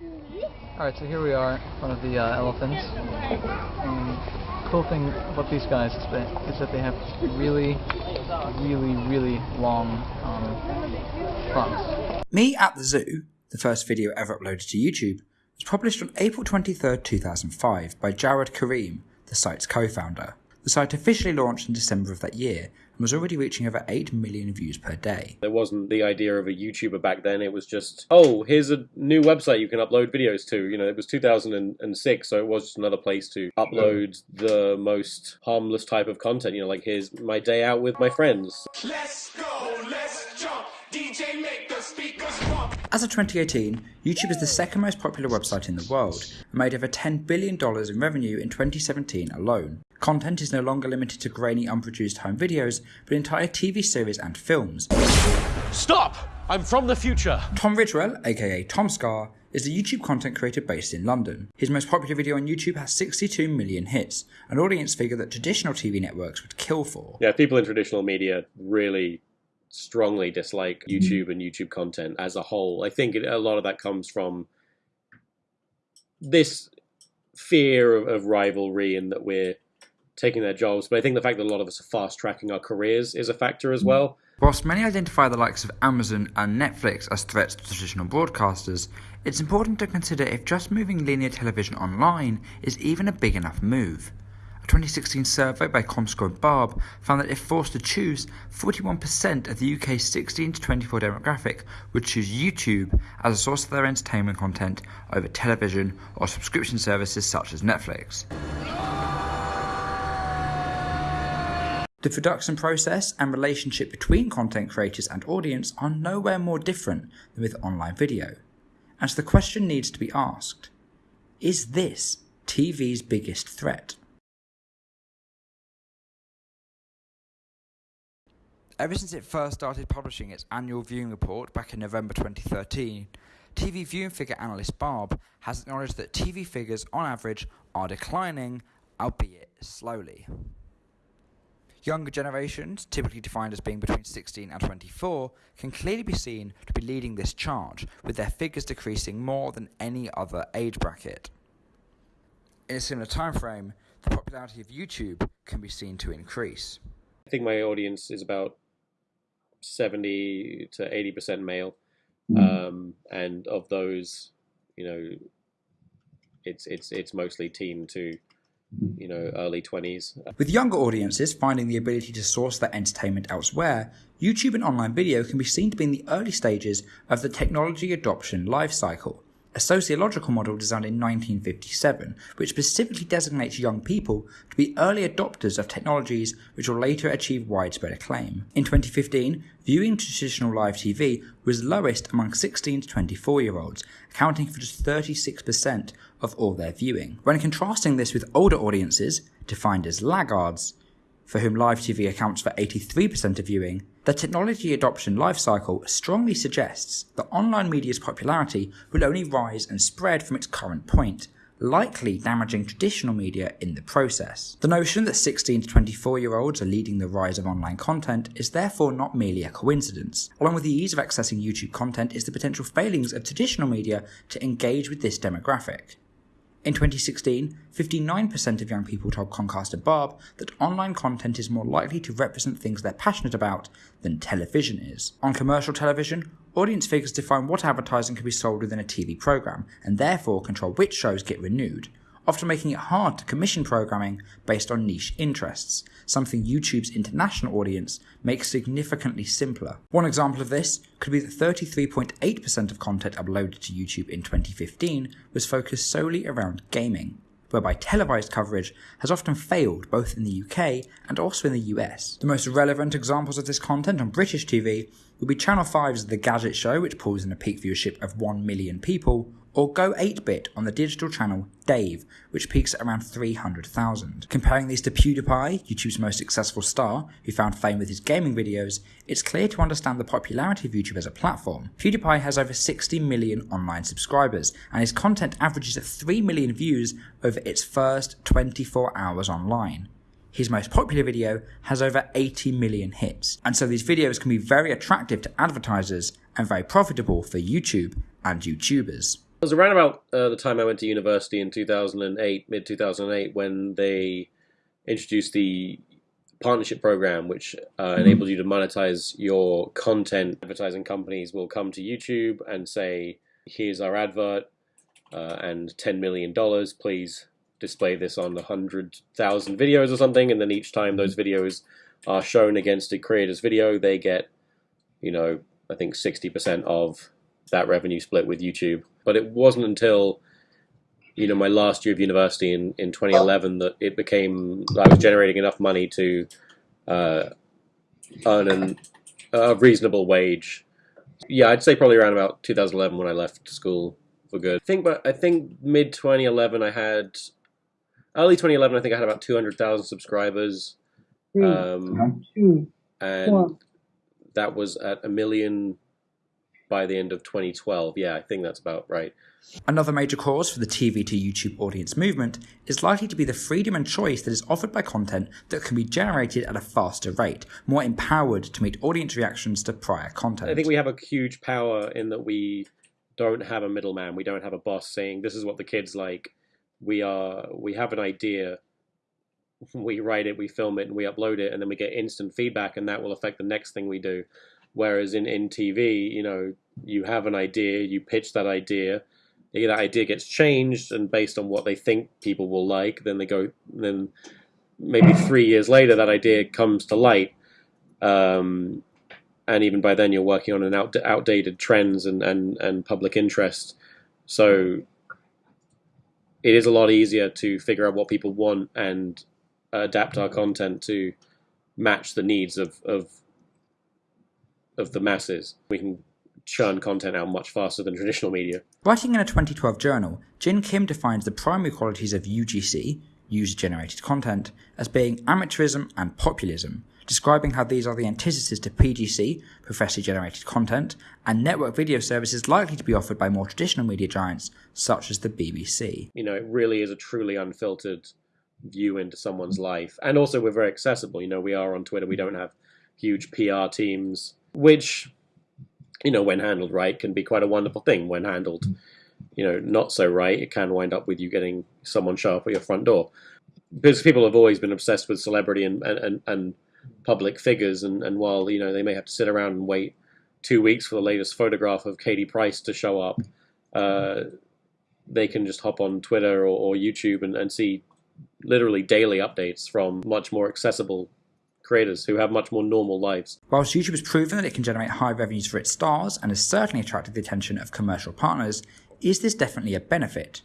Alright, so here we are front of the uh, elephants. Cool thing about these guys is that, is that they have really, really, really long um, trunks. Me at the Zoo, the first video ever uploaded to YouTube, was published on April 23, 2005 by Jawed Karim, the site's co-founder. The site officially launched in December of that year and was already reaching over 8 million views per day. There wasn't the idea of a YouTuber back then. It was just, oh, here's a new website you can upload videos to. You know, it was 2006, so it was just another place to upload the most harmless type of content. You know, like here's my day out with my friends. Let's go, let's jump. DJ make the speakers pump. As of 2018, YouTube is the second most popular website in the world and made over $10 billion in revenue in 2017 alone. Content is no longer limited to grainy, unproduced home videos, but entire TV series and films. Stop! I'm from the future. Tom Ridgewell, aka TomSka, is a YouTube content creator based in London. His most popular video on YouTube has 62 million hits, an audience figure that traditional TV networks would kill for. Yeah, people in traditional media really strongly dislike YouTube and YouTube content as a whole. I think a lot of that comes from this fear of, of rivalry and that we're taking their jobs. But I think the fact that a lot of us are fast tracking our careers is a factor as mm. well. Whilst many identify the likes of Amazon and Netflix as threats to traditional broadcasters, it's important to consider if just moving linear television online is even a big enough move. A 2016 survey by Comscore and Barb found that if forced to choose, 41% of the UK's 16 to 24 demographic would choose YouTube as a source of their entertainment content over television or subscription services such as Netflix. The production process and relationship between content creators and audience are nowhere more different than with online video. And so the question needs to be asked Is this TV's biggest threat? Ever since it first started publishing its annual viewing report back in November 2013, TV viewing figure analyst Barb has acknowledged that TV figures on average are declining, albeit slowly. Younger generations, typically defined as being between 16 and 24, can clearly be seen to be leading this charge, with their figures decreasing more than any other age bracket. In a similar time frame, the popularity of YouTube can be seen to increase. I think my audience is about 70 to 80% male. Um, and of those, you know, it's it's it's mostly teen to you know early 20s With younger audiences finding the ability to source their entertainment elsewhere, YouTube and online video can be seen to be in the early stages of the technology adoption life cycle, a sociological model designed in 1957, which specifically designates young people to be early adopters of technologies which will later achieve widespread acclaim. In 2015, viewing traditional live TV was lowest among 16 to 24 year olds, accounting for just 36% of all their viewing. When contrasting this with older audiences, defined as laggards, for whom live TV accounts for 83% of viewing, the technology adoption life cycle strongly suggests that online media's popularity will only rise and spread from its current point, likely damaging traditional media in the process. The notion that 16 to 24 year olds are leading the rise of online content is therefore not merely a coincidence. Along with the ease of accessing YouTube content is the potential failings of traditional media to engage with this demographic. In 2016, 59% of young people told Concaster Barb that online content is more likely to represent things they're passionate about than television is. On commercial television, audience figures define what advertising can be sold within a TV program and therefore control which shows get renewed, often making it hard to commission programming based on niche interests, something YouTube's international audience makes significantly simpler. One example of this could be that 33.8% of content uploaded to YouTube in 2015 was focused solely around gaming, whereby televised coverage has often failed both in the UK and also in the US. The most relevant examples of this content on British TV would be Channel 5's The Gadget Show, which pulls in a peak viewership of 1 million people, or Go 8-Bit on the digital channel Dave, which peaks at around 300,000. Comparing these to PewDiePie, YouTube's most successful star, who found fame with his gaming videos, it's clear to understand the popularity of YouTube as a platform. PewDiePie has over 60 million online subscribers, and his content averages at 3 million views over its first 24 hours online. His most popular video has over 80 million hits, and so these videos can be very attractive to advertisers and very profitable for YouTube and YouTubers. It was around about uh, the time I went to university in 2008, mid 2008, when they introduced the partnership program, which uh, enables you to monetize your content. Advertising companies will come to YouTube and say, "Here's our advert, uh, and ten million dollars. Please display this on hundred thousand videos or something." And then each time those videos are shown against a creator's video, they get, you know, I think sixty percent of that revenue split with YouTube. But it wasn't until you know my last year of university in, in 2011 that it became I was generating enough money to uh, earn an, a reasonable wage. Yeah, I'd say probably around about 2011 when I left school for good. I think, but I think mid 2011 I had early 2011 I think I had about 200,000 subscribers, um, and that was at a million by the end of 2012. Yeah, I think that's about right. Another major cause for the TV to YouTube audience movement is likely to be the freedom and choice that is offered by content that can be generated at a faster rate, more empowered to meet audience reactions to prior content. I think we have a huge power in that we don't have a middleman. We don't have a boss saying this is what the kids like. We are we have an idea. We write it, we film it, and we upload it, and then we get instant feedback, and that will affect the next thing we do. Whereas in, in TV, you know, you have an idea, you pitch that idea, that idea gets changed, and based on what they think people will like, then they go, then maybe three years later, that idea comes to light. Um, and even by then, you're working on an out, outdated trends and, and, and public interest. So it is a lot easier to figure out what people want and adapt our content to match the needs of, of of the masses. We can churn content out much faster than traditional media. Writing in a 2012 journal, Jin Kim defines the primary qualities of UGC, user generated content, as being amateurism and populism, describing how these are the antithesis to PGC, professionally generated content, and network video services likely to be offered by more traditional media giants such as the BBC. You know, it really is a truly unfiltered view into someone's life. And also, we're very accessible. You know, we are on Twitter, we don't have huge PR teams which, you know, when handled right, can be quite a wonderful thing. When handled, you know, not so right, it can wind up with you getting someone show up at your front door. Because people have always been obsessed with celebrity and, and, and public figures, and, and while, you know, they may have to sit around and wait two weeks for the latest photograph of Katie Price to show up, uh, they can just hop on Twitter or, or YouTube and, and see literally daily updates from much more accessible creators who have much more normal lives. Whilst YouTube has proven that it can generate high revenues for its stars and has certainly attracted the attention of commercial partners, is this definitely a benefit?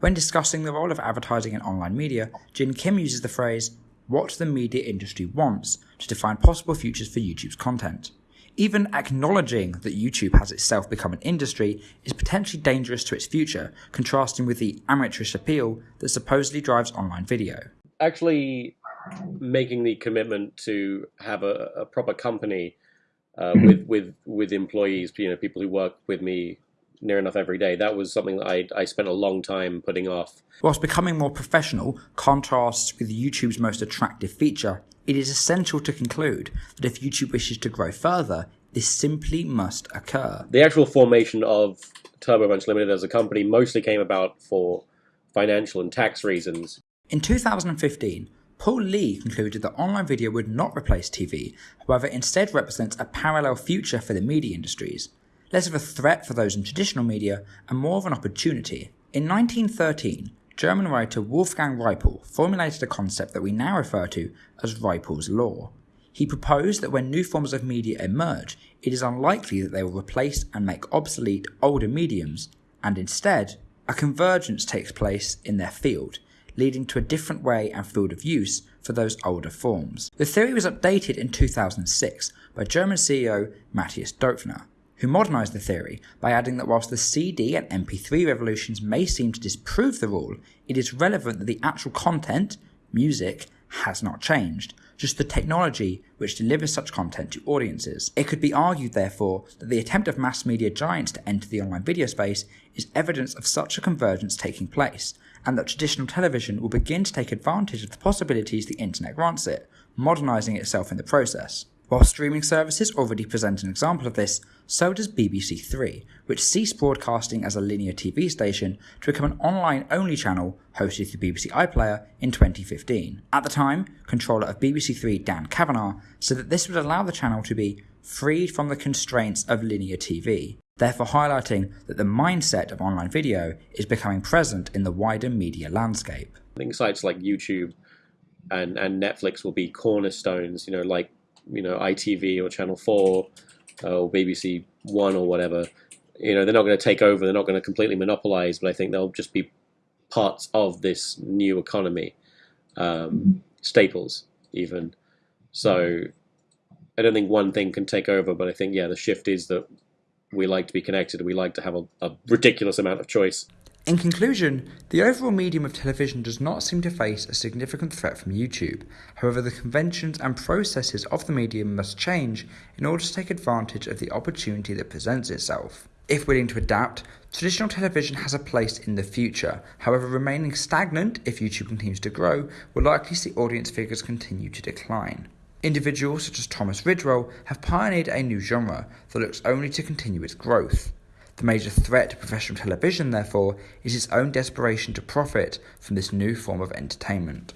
When discussing the role of advertising in online media, Jin Kim uses the phrase, what the media industry wants, to define possible futures for YouTube's content. Even acknowledging that YouTube has itself become an industry is potentially dangerous to its future, contrasting with the amateurish appeal that supposedly drives online video. Actually, making the commitment to have a, a proper company uh, mm-hmm. with with with employees, you know, people who work with me near enough every day. That was something that I I spent a long time putting off. Whilst becoming more professional contrasts with YouTube's most attractive feature, it is essential to conclude that if YouTube wishes to grow further, this simply must occur. The actual formation of Turbo Bunch Limited as a company mostly came about for financial and tax reasons. In 2015, Paul Lee concluded that online video would not replace TV, however, instead represents a parallel future for the media industries, less of a threat for those in traditional media and more of an opportunity. In 1913, German writer Wolfgang Riepl formulated a concept that we now refer to as Riepl's Law. He proposed that when new forms of media emerge, it is unlikely that they will replace and make obsolete older mediums, and instead, a convergence takes place in their field, leading to a different way and field of use for those older forms. The theory was updated in 2006 by German CEO Matthias Döpfner, who modernised the theory by adding that whilst the CD and MP3 revolutions may seem to disprove the rule, it is relevant that the actual content, music, has not changed, just the technology which delivers such content to audiences. It could be argued, therefore, that the attempt of mass media giants to enter the online video space is evidence of such a convergence taking place, and that traditional television will begin to take advantage of the possibilities the internet grants it, modernising itself in the process. While streaming services already present an example of this, so does BBC Three, which ceased broadcasting as a linear TV station to become an online only channel hosted through BBC iPlayer in 2015. At the time, controller of BBC Three Dan Kavanagh said that this would allow the channel to be freed from the constraints of linear TV, therefore highlighting that the mindset of online video is becoming present in the wider media landscape. I think sites like YouTube and, and Netflix will be cornerstones, you know, like you know ITV or Channel Four uh, or BBC One or whatever. You know, they're not going to take over. They're not going to completely monopolize, but I think they'll just be parts of this new economy, um, staples even. So I don't think one thing can take over, but I think yeah, the shift is that we like to be connected. And we like to have a, a ridiculous amount of choice. In conclusion, the overall medium of television does not seem to face a significant threat from YouTube. However, the conventions and processes of the medium must change in order to take advantage of the opportunity that presents itself. If willing to adapt, traditional television has a place in the future. However, remaining stagnant if YouTube continues to grow will likely see audience figures continue to decline. Individuals such as Thomas Ridgewell have pioneered a new genre that looks only to continue its growth. The major threat to professional television, therefore, is its own desperation to profit from this new form of entertainment.